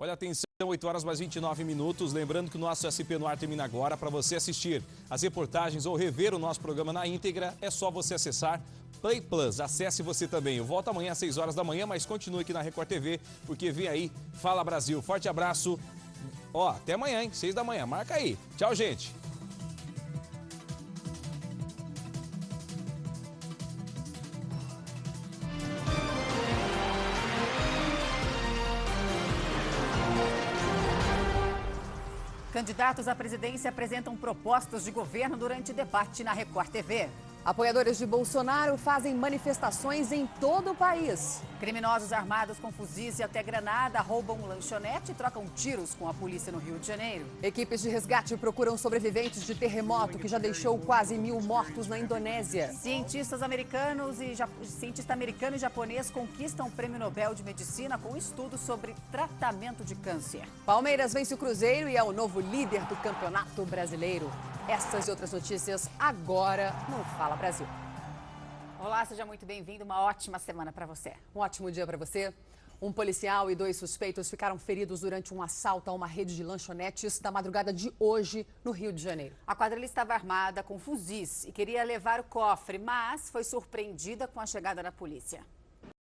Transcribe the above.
Olha, atenção, 8 horas mais 29 minutos. Lembrando que o nosso SP no ar termina agora. Para você assistir as reportagens ou rever o nosso programa na íntegra, é só você acessar Play Plus. Acesse você também. Eu volto amanhã às 6 horas da manhã, mas continue aqui na Record TV, porque vem aí Fala Brasil. Forte abraço. Ó, até amanhã, hein? 6 da manhã. Marca aí. Tchau, gente. Candidatos à presidência apresentam propostas de governo durante debate na Record TV. Apoiadores de Bolsonaro fazem manifestações em todo o país. Criminosos armados com fuzis e até granada roubam lanchonete e trocam tiros com a polícia no Rio de Janeiro. Equipes de resgate procuram sobreviventes de terremoto que já deixou quase mil mortos na Indonésia. Cientistas americanos e cientista americano e japonês conquistam o Prêmio Nobel de Medicina com estudos sobre tratamento de câncer. Palmeiras vence o Cruzeiro e é o novo líder do Campeonato Brasileiro. Essas e outras notícias agora no Fala Brasil. Olá, seja muito bem-vindo. Uma ótima semana para você. Um ótimo dia para você. Um policial e dois suspeitos ficaram feridos durante um assalto a uma rede de lanchonetes da madrugada de hoje no Rio de Janeiro. A quadrilha estava armada com fuzis e queria levar o cofre, mas foi surpreendida com a chegada da polícia.